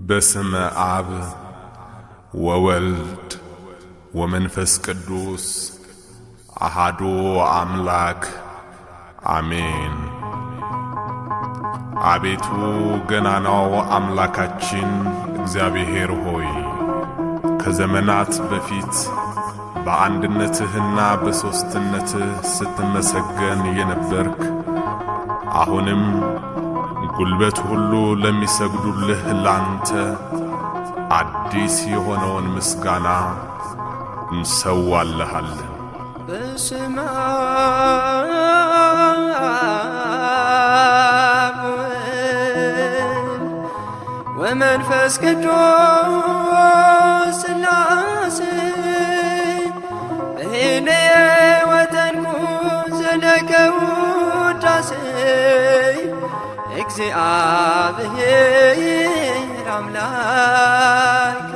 በስመ አብ ወወልድ ወመንፈስ ቅዱስ አሃዱ አምላክ አሜን። አቤቱ ገናናው አምላካችን እግዚአብሔር ሆይ ከዘመናት በፊት በአንድነትህና በሦስትነትህ ስትመሰገን የነበርክ አሁንም ጉልበት ሁሉ ለሚሰግዱልህ ላንተ አዲስ የሆነውን ምስጋና እንሰዋልሃለን። በስመ አብ ወመንፈስ ቅዱስ ሥላሴ እግዚአብሔር አምላከ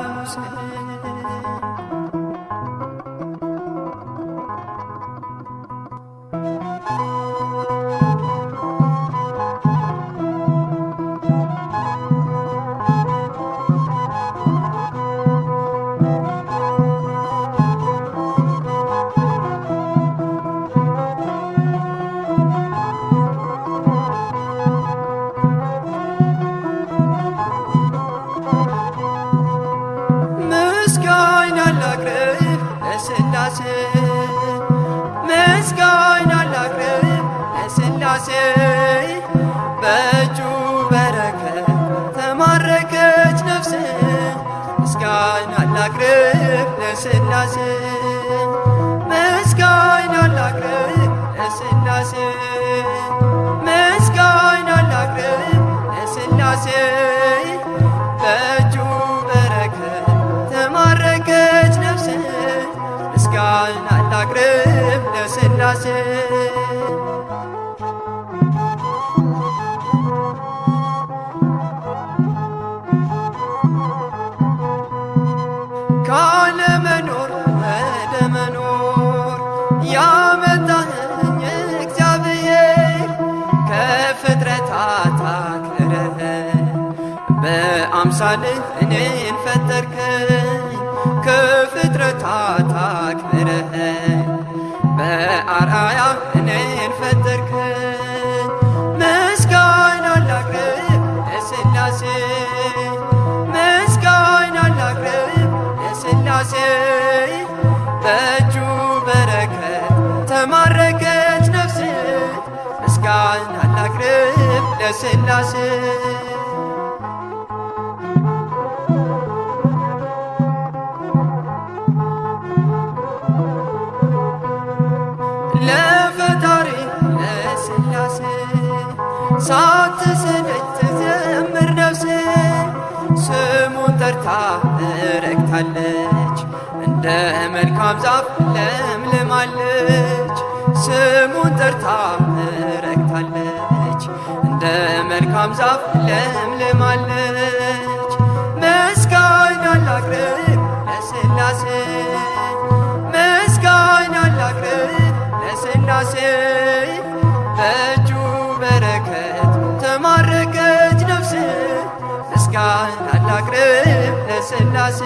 በአምሳልህ እኔን ፈጠርከኝ ከፍጥረታት አክብረህ በአርአያ እኔን ፈጠርከኝ ምስጋና ላቅርብ ለሥላሴ ምስጋና ላቅርብ ለሥላሴ በእጁ በረከት ተማረከች ነፍሴ። ምስጋና ላቅርብ ለሥላሴ ረግታለች እንደ መልካም ዛፍ ለምልማለች። ስሙን ጠርታ ረግታለች። እንደ መልካም ዛፍ ለምልማለች። ምስጋና ላቅርብ ለሥላሴ ምስጋና ላቅርብ ለሥላሴ ለሥላሴ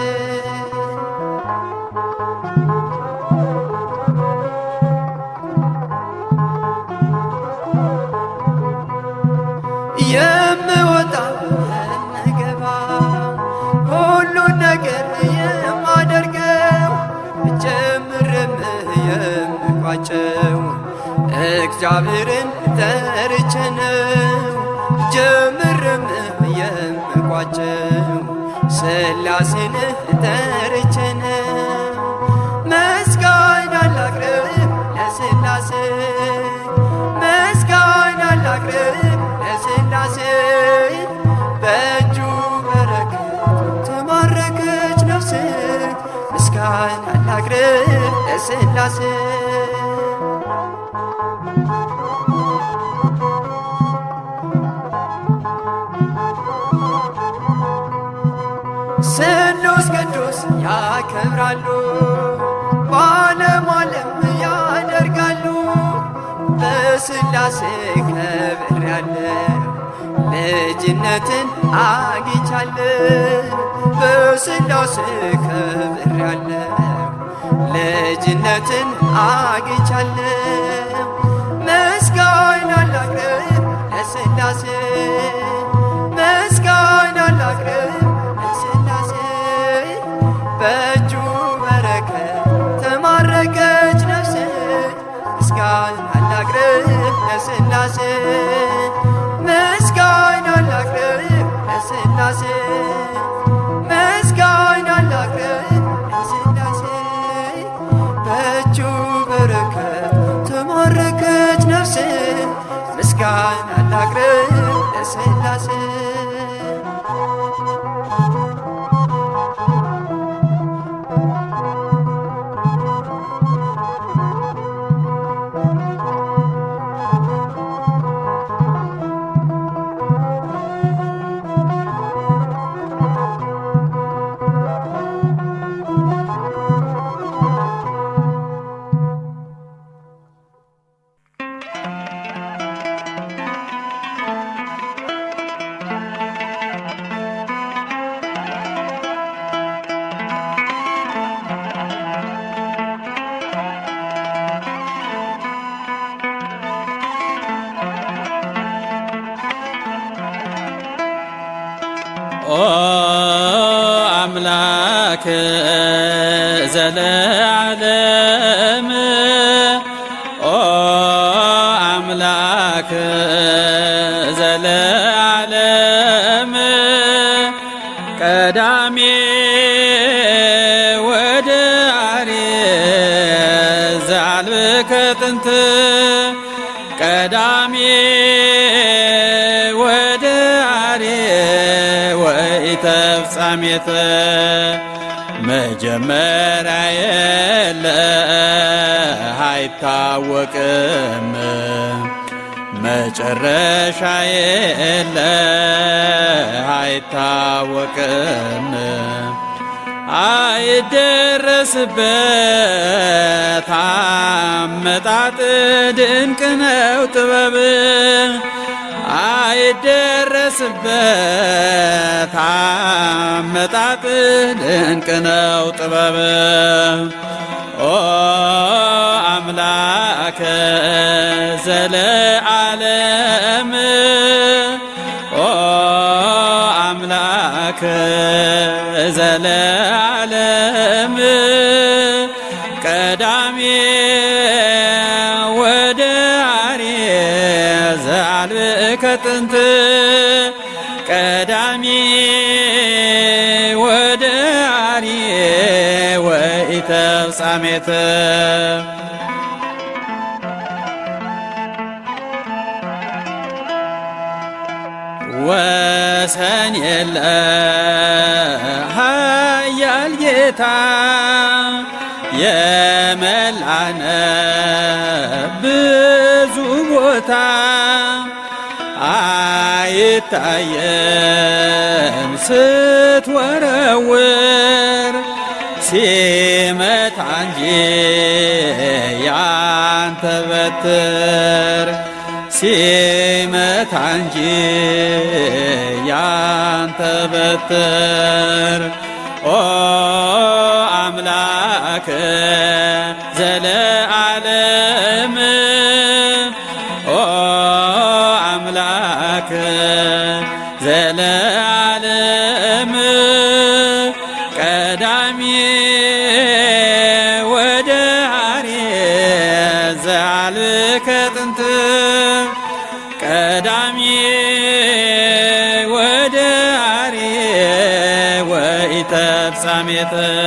የምወጣ የምገባ ነገር የማደርገው ጀምርም የምቋጨው እግዚአብሔርን ጠርቼ ነው። ጀምርም የምቋጨው ሥላሴን ጠርቼ ነው። ምስጋና ላቅርብ ለሥላሴ ምስጋና ላቅርብ ለሥላሴ በእጁ በረከት ተማረከች ነፍሴ ምስጋና ላቅርብ ለሥላሴ ስሉስ ቅዱስ ያከብራሉ። በዓለም ዓለም ያደርጋሉ። በሥላሴ ከብር ያለው ልጅነትን አግኝቻለሁ በስላሴ ከብሬያለሁ ልጅነትን አግኝቻለሁ ምስጋና ላቅርብ ለስላሴ ምስጋና ላቅርብ ለስላሴ ምስጋና ላቅርብ በእጁ በረከት ተማረከች ነፍሴ ምስጋና ላቅርብ ለስላሴ አይደረስበት አመጣጥ ድንቅ ነው ጥበብ። አይደረስበት አመጣጥ ድንቅ ነው ጥበብ። ኦ አምላከ ዘለዓለም ዘአልብከ ጥንት ቀዳሜ ወደ አርየ ወኢተፍጻሜተ ወሰን የለ ኃያል ጌታ የመላነ ብዙ ቦታ አይታየም ስትወረውር ሲመታ እንጂ ያንተ በትር ሲመታ እንጂ ያንተ በትር ኦ አምላክ ዘለዓለም ወኢተፍጻሜተ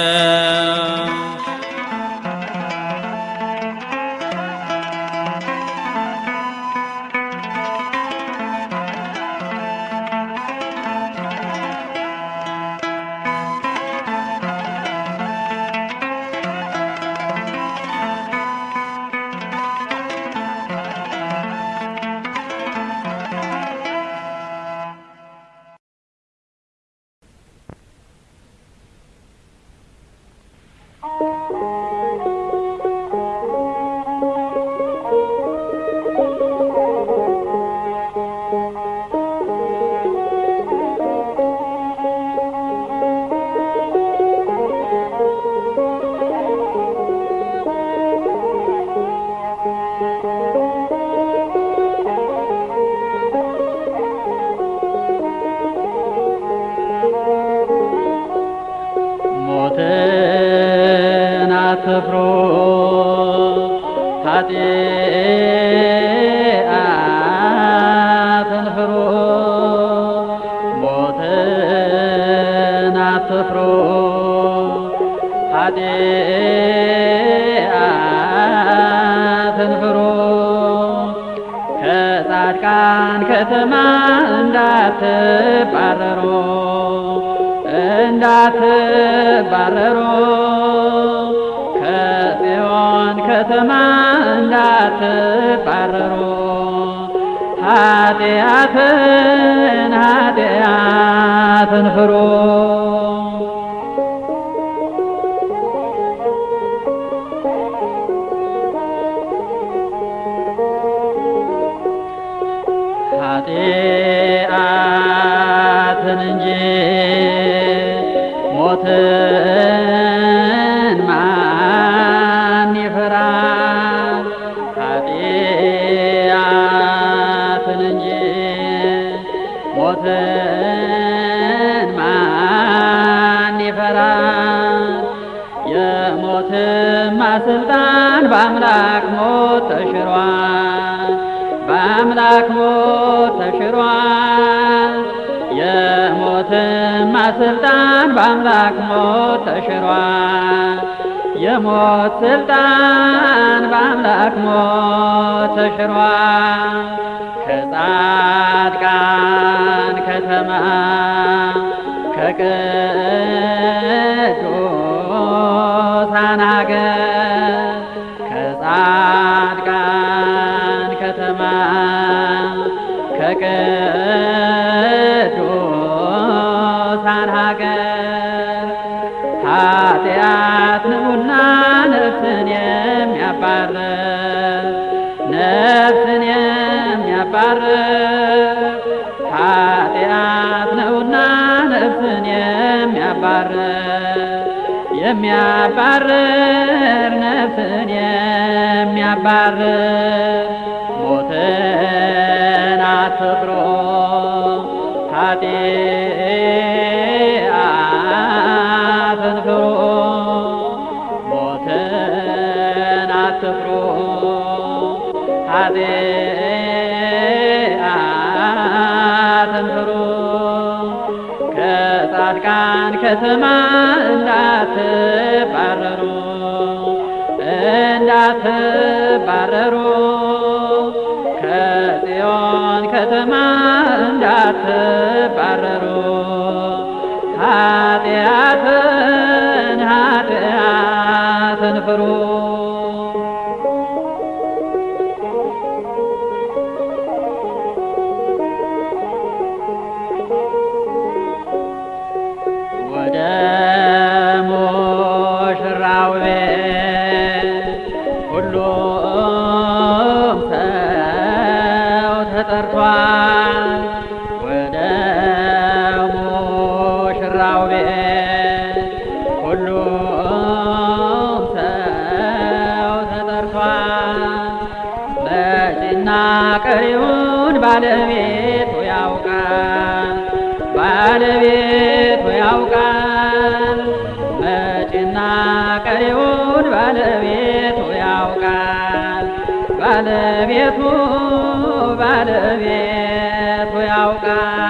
ሞትን ማን ይፈራል? ኃጢአትን እንጂ ሞትን ማን ይፈራል? የሞትማ ስልጣን በአምላክ ሞት ተሽሯል። በአምላክ ሞት ተሽሯል። ስልጣን በአምላክ ሞት ተሽሯል። የሞት ስልጣን በአምላክ ሞት ተሽሯል። ከጻድቃን ከተማ ከቅዱሳን አገር ነፍስን የሚያባርር የሚያባርር ነፍስን የሚያባርር ሞትን አትፍሩ ኃጢአትን ፍሩ ሞትን አትፍሩ ኃጢአትን ከተማ እንዳትባረሩ እንዳትባረሩ። ከጽዮን ከተማ እንዳትባረሩ ኃጢአትን ኃጢአትን ፍሩ ሙሽራው ቤት ሁሉም ሰው ተጠርቷል። መጪና ቀሪውን ባለቤቱ ያውቃል። ባለቤቱ ያውቃል። መጪና ቀሪውን ባለቤቱ ያውቃል። ባለቤቱ ባለቤቱ ያውቃል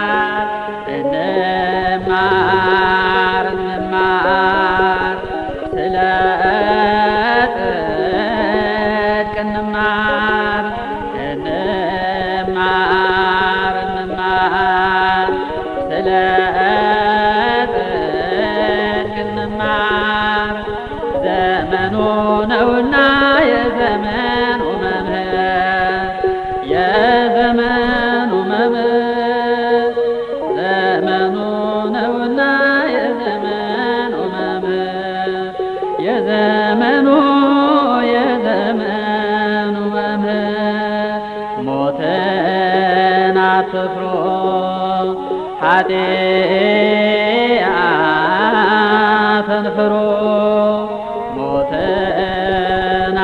ኃጢአትን ፍሩ ሞትን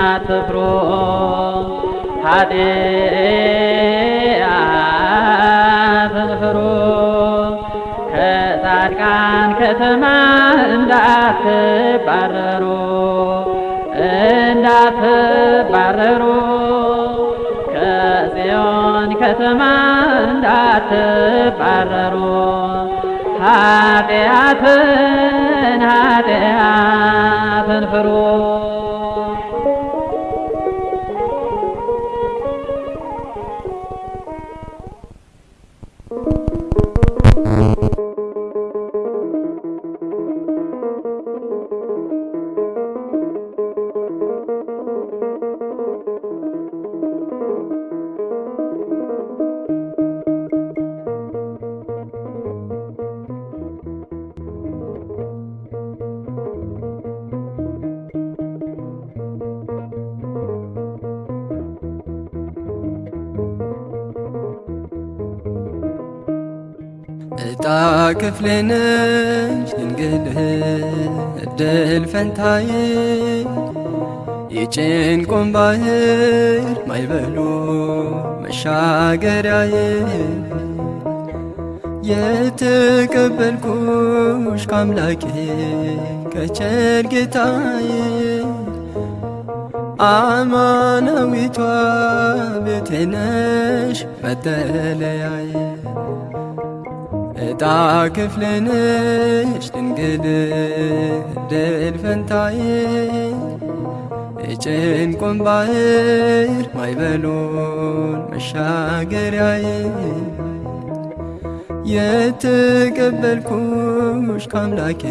አትፍሩ ኃጢአትን ፍሩ ከጻድቃን ከተማ እንዳትባረሩ እንዳትባረሩ። ከጽዮን ከተማ እንዳትባረሩ ኃጢአትን ኃጢአትን ፍሩ ክፍልነሽ ድንግል እድል ፈንታዬ የጭንቁን ባህር ማይበሉ መሻገሪያዬ የተቀበልኩሽ ከአምላኬ ከቸር ጌታዬ አማናዊቷ ቤቴ ነሽ መጠለያዬ እጣ ክፍልንሽ ድንግል እድል ፈንታዬ የጭንቁን ባህር ማይበሉን መሻገሪያዬ። የተቀበልኩሽ ከአምላኬ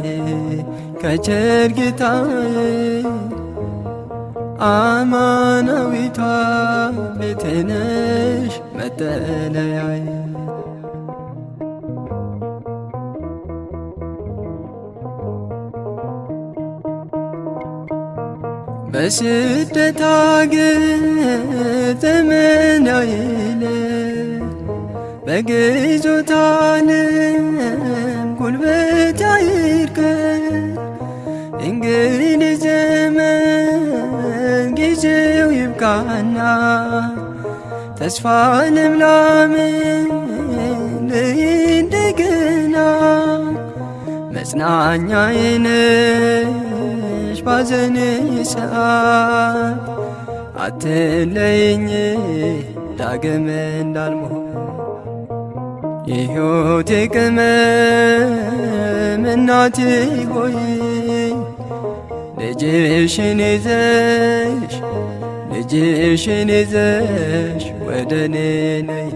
ከቸር ጌታዬ አማናዊቷ ቤቴ ነሽ መጠለያዬ በስደት አገር ዘመን አይለ በግዞት ዓለም ጉልበት አይርከን እንግዲህ ዘመን ጊዜው ይብቃና ተስፋ ልምላምን እንደገና መጽናኛዬ ነሽ ባዘን ሰዓት አትለይኝ ዳግም እንዳልሞት። የሕይወቴ ቅመም እናቴ ሆይ ልጅሽን ይዘሽ ልጅሽን ይዘሽ ወደ እኔ ነይ።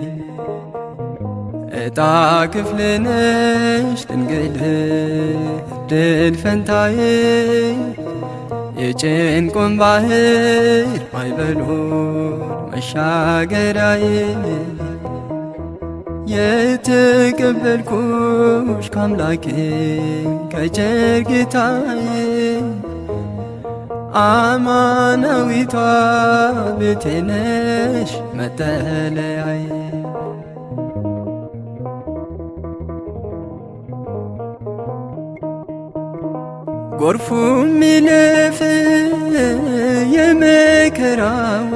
እጣ ክፍልነሽ ድንግል እድል ፈንታዬ የጭንቁን ባህር ማይበሉን መሻገሪያዬ። የተቀበልኩሽ ከአምላኬ ከቸር ጌታዬ አማናዊቷ ቤቴ ነሽ መጠለያዬ ጎርፉ ሚለፍ የመከራው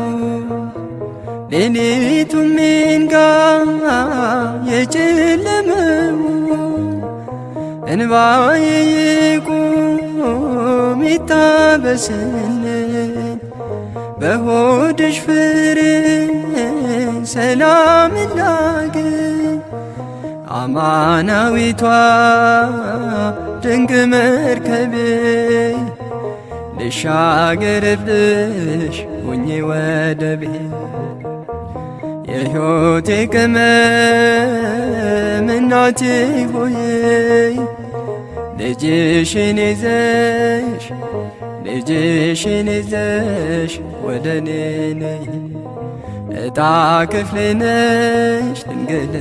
ሌሊቱ ሚንጋ የጨለመው እንባዬ ይቁም ይታበስልን በሆድሽ ፍሬ ሰላም ላግኝ አማናዊቷ ድንቅ መርከቤ ልሻገርብሽ ሁኚ ወደቤ የሕይወቴ ቅመም እናቴ ሆይ ልጅሽን ይዘሽ ልጅሽን ይዘሽ ወደ እኔ ነይ። እጣ ክፍሌ ነሽ ድንግል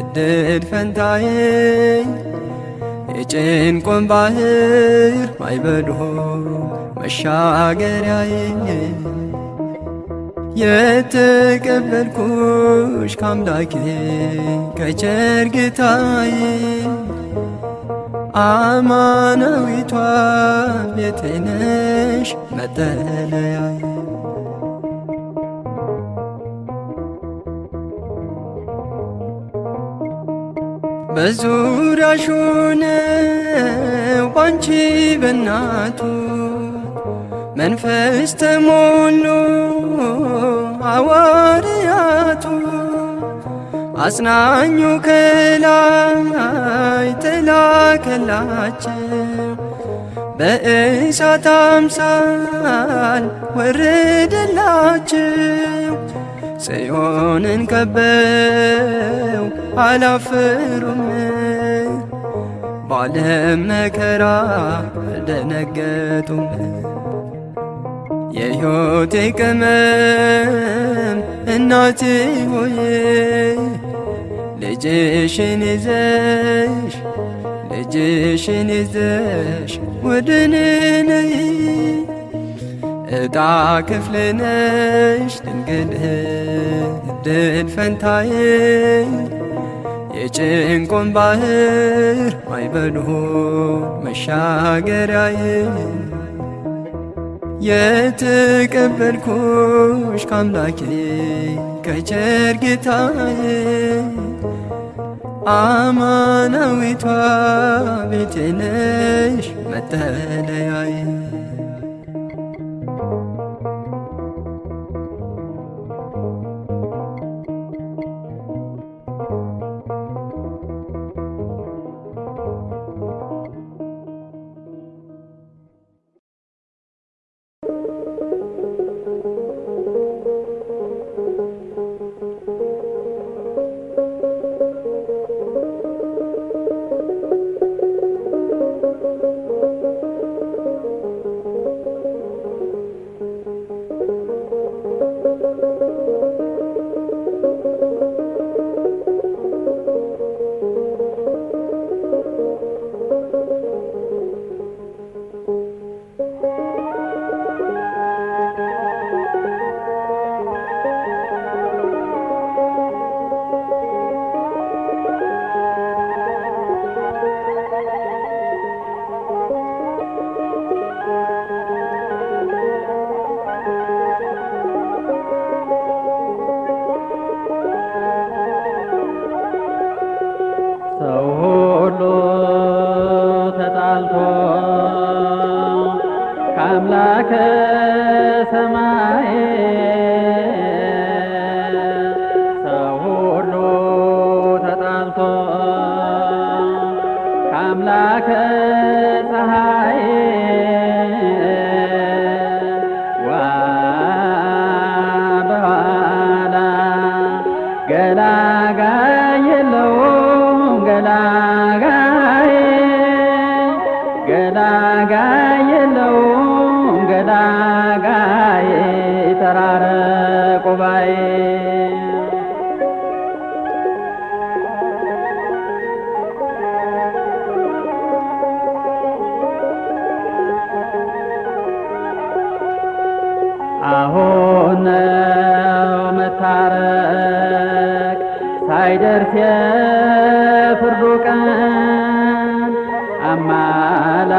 እድል ፈንታዬ የጭንቁን ባህር ማይበሉ መሻገሪያዬ የተቀበልኩሽ ከአምላኬ ከቸር ጌታዬ አማናዊቷ ቤቴ ነሽ መጠለያዬ በዙሪያሽ ሆነው ባንቺ በናቱ መንፈስ ተሞሉ ሐዋርያቱ አጽናኙ ከላይ ተላከላቸው። በእሳት አምሳል ወረደላቸው ጽዮንን ከበው አላፈሩም ባለም መከራ አልደነገጡም። የሕይወቴ ቅመም እናቴ ሆይ ልጅሽን ይዘሽ ልጅሽን ይዘሽ ወደኔ ነይ ዕጣ ክፍል ነሽ ድንግል እድል ፈንታዬ የጭንቁን ባህር ማይበሉ መሻገሪያዬ። የተቀበልኩሽ ከአምላኬ ከቸር ጌታዬ አማናዊቷ ቤቴ ነሽ መጠለያዬ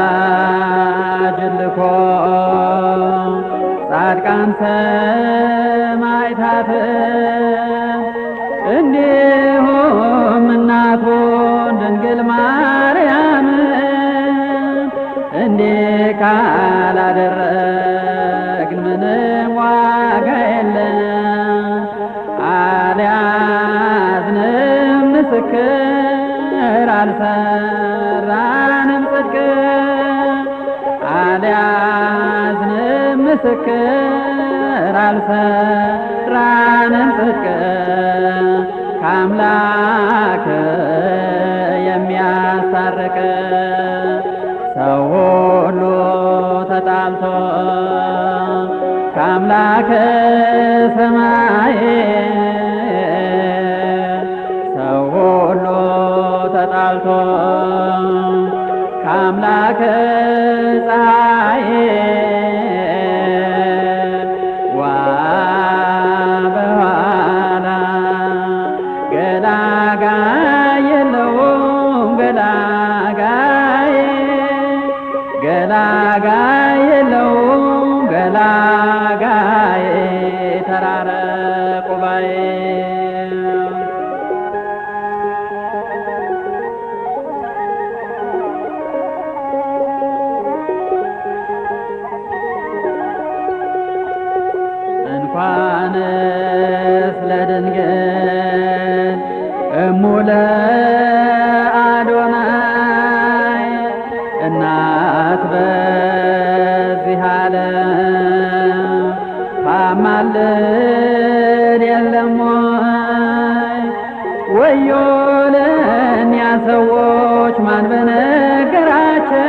አማላጅ ልኮ ጻድቃን ሰማዕታት እንዲሁም እናቱን ድንግል ማርያም እንዲህ ካላደረግን ምንም ዋጋ የለም። አልያዝንም ምስክር አልሰራንም ጽድቅ አልያዝንም ምስክር አልሰራንም ጽድቅ ከአምላክ የሚያስታርቅ ሰው ሁሉ ተጣልቶ ከአምላከ ሰማይ ከአምላከ ፀሐይ ዋ በኋላ ገላጋይ የለውም ገላጋይ ገላጋይ የለውም ገላጋይ ለአዶናይ እናት በዚህ ዓለም ታማልድ የለም ወይ? ወዮ ለእኛ ሰዎች ማን በነገራቸው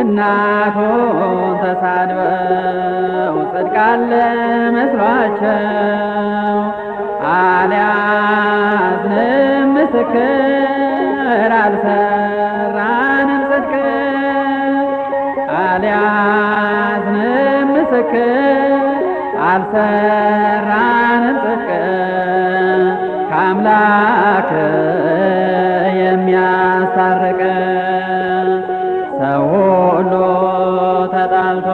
እናቱን ተሳድበው ጽድቃለ መስሏቸው አሊያ አልያዝንም ምስክር አልሰራንም ጽድቅ አልያዝንም ምስክር አልሰራንም ጽድቅ ከአምላክ የሚያስታርቅ ሰው ሁሉ ተጣልቶ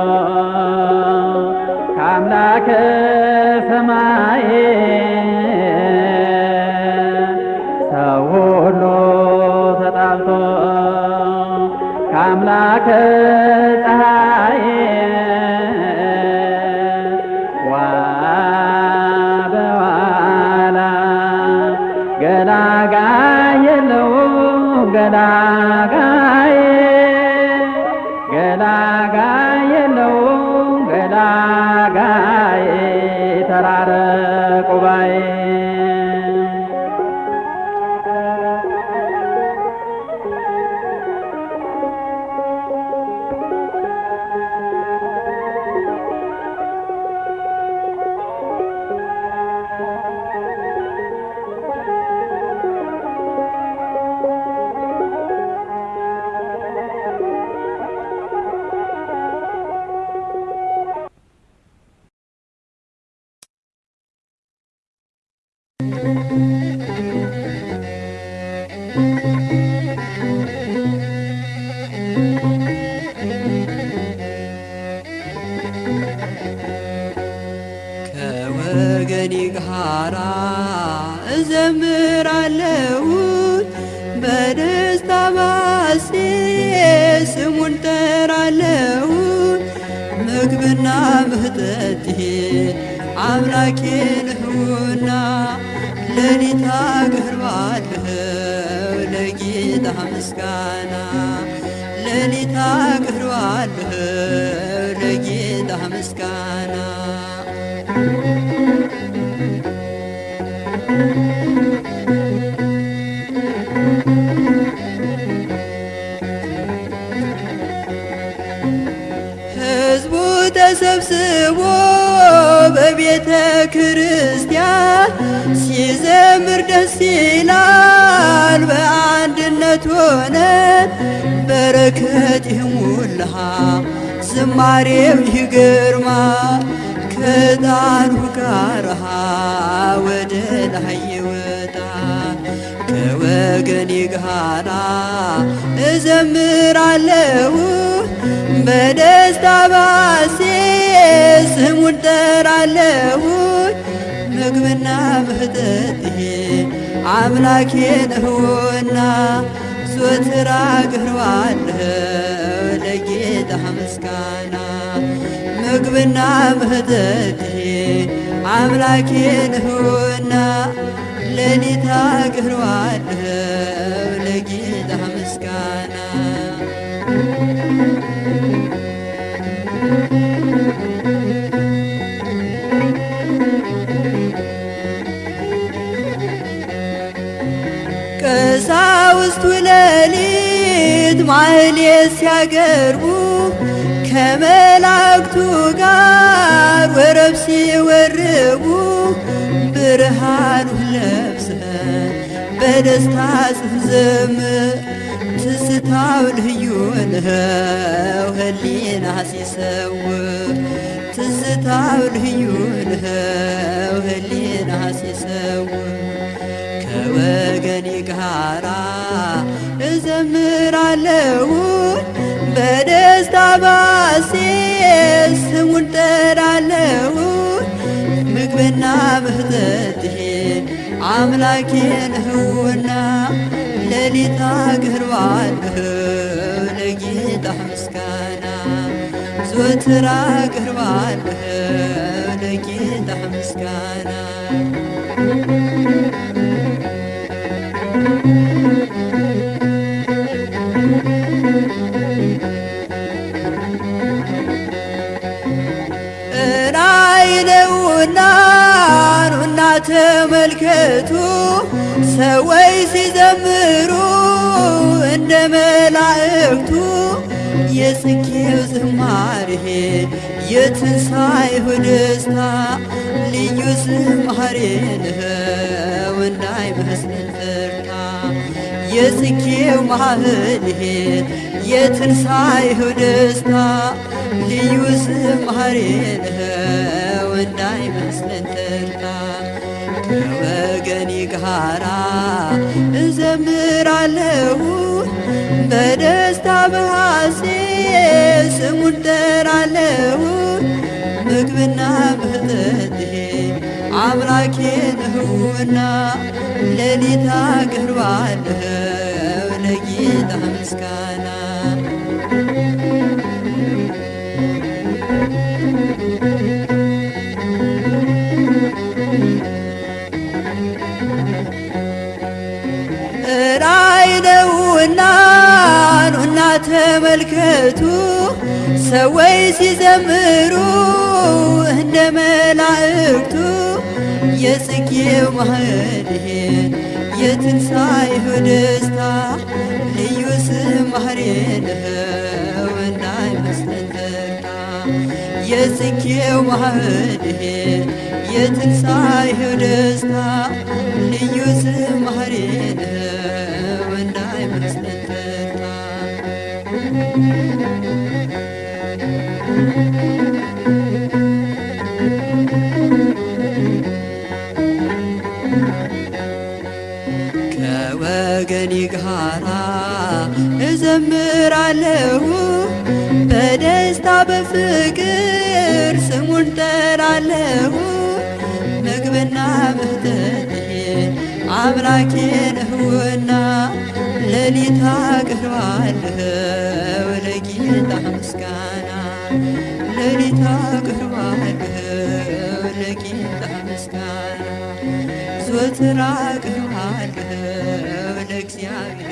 ከአምላክ ከአምላክ አምላኬ ነህና ሌሊት አቀርባለሁ ለጌታ ምስጋና ሌሊት አቀርባለሁ ለጌታ ምስጋና። ሕዝቡ ተሰብስቦ በቤተ ክርስቲያን ሲዘምር ደስ ይላል። በአንድነት ሆነ በረከት ይሙላ ዝማሬው ይግርማ ከጣኑ ጋር ወደ ላይ ይወጣ ከወገኔ ጋራ እዘምራለሁ። በደስታ ባሴ ስሙን ጠራለሁ ምግብና መጠጤ አምላኬ ነውና ዞትር አቀርባለሁ ለጌታ ምስጋና ምግብና መጠጤ አምላኬ ነውና ሌሊት አቀርባለሁ ቀሳውስቱ ሌሊት ማህሌት ሲያገርቡ ከመላእክቱ ጋር ወረብ ሲወርቡ ብርሃኑን ለብሰን በደስታ ስንዘምር ትስታው ልዩ ነው ህሊና ሲሰውር ትዝታው ልዩ ነው ህሊና ሲሰውር ከወገኔ ጋራ እዘምራለሁ። በደስታ ባሴ ስሙን ጠራለሁ። ምግብና መጠጤ አምላኬ ነውና ሌሊት አቀርባለሁ። ለጌታ ምስጋና ዞትር አቀርባለሁ። ለጌታ ምስጋና ተመልከቱ። ሰዎች ሲዘምሩ እንደ መላእክቱ የጽጌው ዝማሬ የትንሣኤው ደስታ ልዩ ዝማሬ ነው እንዳይመስለን ፈርታ። የጽጌው ማህሌት የትንሣኤው ደስታ ልዩ ዝማሬ ነው እንዳይመስለን ከወገኔ ጋራ እዘምራለሁ። በደስታ በሐሴት ስሙን ጠራለሁ ምግብና መጠጤ አምላኬ ነውና ሌሊት አቀርባለሁ። ለጌታ ምስጋና ኑና ተመልከቱ። ሰዎች ሲዘምሩ እንደ መላእክቱ የጽጌው ማህሌት የትንሣኤው ደስታ ልዩ ዝማሬ ነው እንዳይመስለን ተርታ የጽጌው ማህሌት የትንሣኤው ደስታ ልዩ ከወገኔ ጋራ እዘምራለሁ። በደስታ በፍቅር ስሙን ጠራለሁ ምግብና መጠጤ አምላኬ ነውና ሌሊት አቀርባለሁ። ለጌታ ምስጋና ሌሊት አቀርባለሁ ለጌታ ምስጋና ዘወትር አቀርባለሁ ለእግዚአብሔር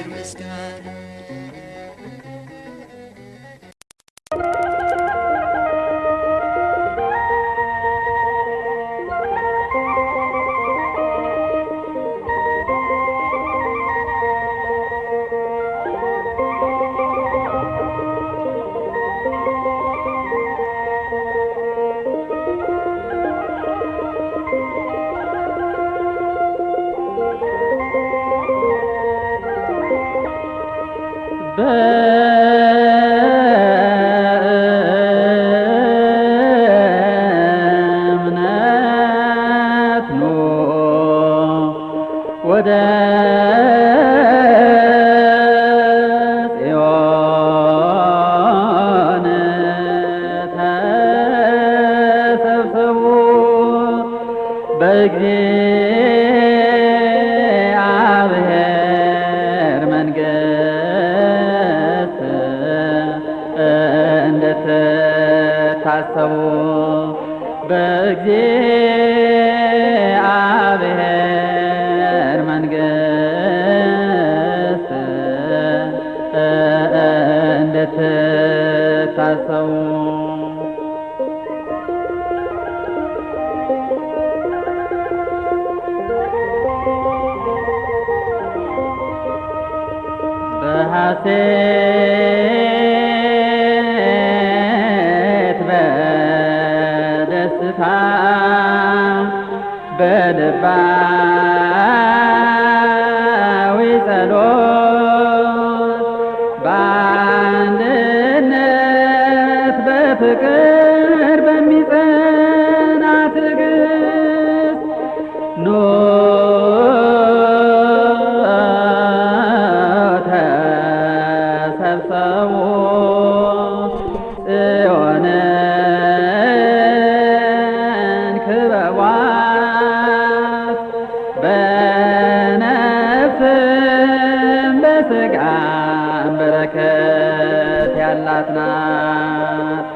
ተሰብሰቡ ጽዮንን ክበቧት በነፍስም በሥጋም በረከት ያላት ናት።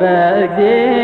باقي